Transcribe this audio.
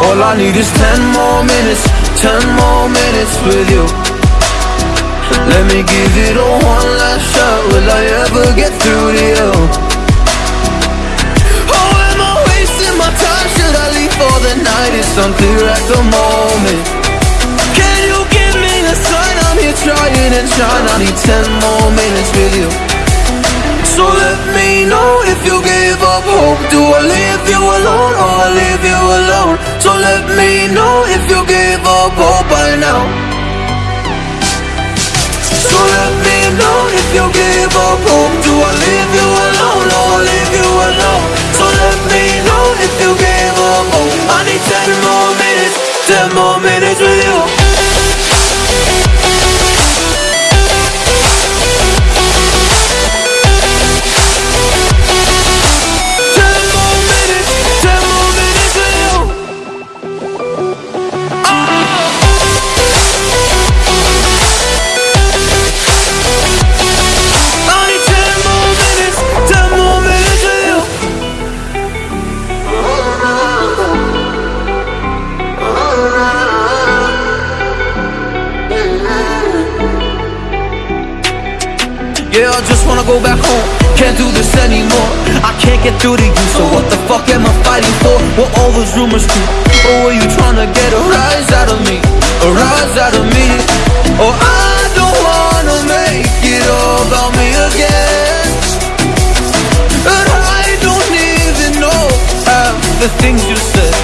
I need is ten more minutes, ten more minutes with you. Let me give it a one last shot, will I ever get through to you? Oh, am I wasting my time, should I leave for the night? It's unclear at the moment. Can you give me a sign, I'm here trying and trying I need ten more minutes with you. So let me know if you give up hope I leave you alone oh, or I leave you alone? So let me know if you give up hope by now So let me know if you give up hope Do I leave you alone or I leave you alone? So let me know if you give up hope I need ten more minutes, ten more minutes with you Yeah, I just wanna go back home Can't do this anymore I can't get through to you So what the fuck am I fighting for? What all those rumors do? Or were you trying to get a rise out of me? A rise out of me? Or oh, I don't wanna make it all about me again But I don't even know half the things you said